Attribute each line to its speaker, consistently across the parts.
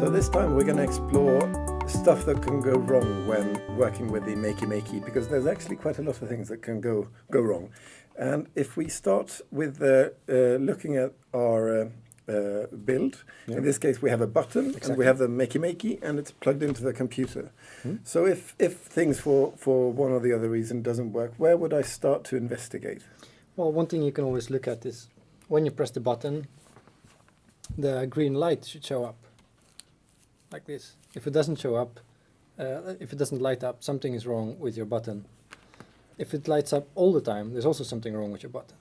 Speaker 1: So this time we're going to explore stuff that can go wrong when working with the Makey Makey because there's actually quite a lot of things that can go go wrong. And if we start with uh, uh, looking at our uh, uh build, yeah. in this case we have a button exactly. and we have the Makey Makey and it's plugged into the computer. Hmm. So if, if things for, for one or the other reason doesn't work, where would I start to investigate?
Speaker 2: Well, one thing you can always look at is when you press the button, the green light should show up like this. If it doesn't show up, uh, if it doesn't light up, something is wrong with your button. If it lights up all the time, there's also something wrong with your button.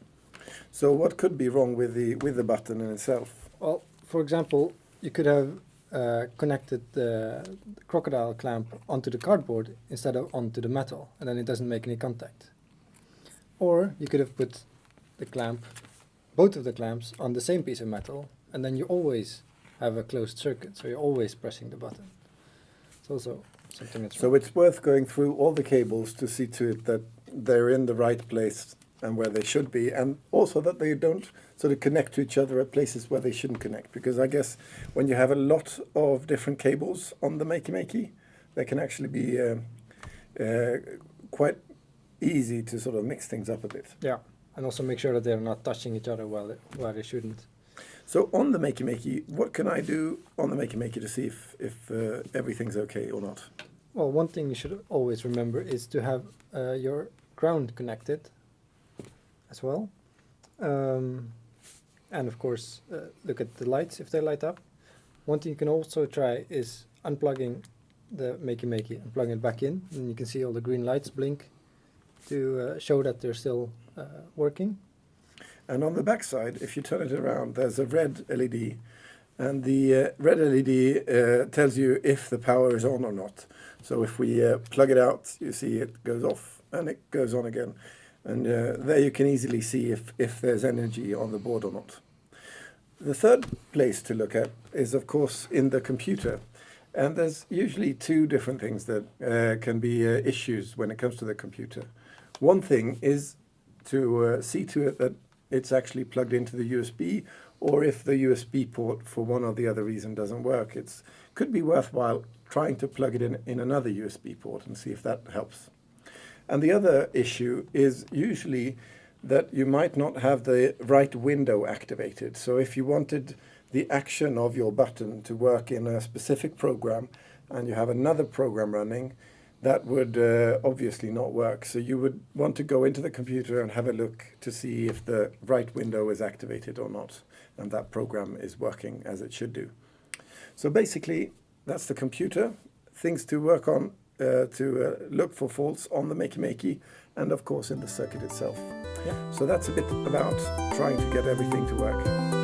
Speaker 1: So what could be wrong with the with the button in itself?
Speaker 2: Well, for example, you could have uh, connected the crocodile clamp onto the cardboard instead of onto the metal, and then it doesn't make any contact. Or you could have put the clamp, both of the clamps, on the same piece of metal, and then you always have a closed circuit, so you're always pressing the button. It's also something that's
Speaker 1: So it's worth going through all the cables to see to it that they're in the right place and where they should be, and also that they don't sort of connect to each other at places where they shouldn't connect. Because I guess when you have a lot of different cables on the Makey Makey, they can actually be uh, uh, quite easy to sort of mix things up a bit.
Speaker 2: Yeah, and also make sure that they're not touching each other while they, while they shouldn't.
Speaker 1: So on the Makey Makey, what can I do on the Makey Makey to see if, if uh, everything's okay or not?
Speaker 2: Well, one thing you should always remember is to have uh, your ground connected as well. Um, and of course, uh, look at the lights if they light up. One thing you can also try is unplugging the Makey Makey and plugging it back in. And you can see all the green lights blink to uh, show that they're still uh, working.
Speaker 1: And on the back side, if you turn it around, there's a red LED. And the uh, red LED uh, tells you if the power is on or not. So if we uh, plug it out, you see it goes off and it goes on again. And uh, there you can easily see if, if there's energy on the board or not. The third place to look at is, of course, in the computer. And there's usually two different things that uh, can be uh, issues when it comes to the computer. One thing is to see to it that it's actually plugged into the USB, or if the USB port for one or the other reason doesn't work, it could be worthwhile trying to plug it in in another USB port and see if that helps. And the other issue is usually that you might not have the right window activated. So if you wanted the action of your button to work in a specific program and you have another program running, that would uh, obviously not work. So you would want to go into the computer and have a look to see if the right window is activated or not, and that program is working as it should do. So basically, that's the computer, things to work on uh, to uh, look for faults on the Makey Makey, and of course in the circuit itself. Yeah. So that's a bit about trying to get everything to work.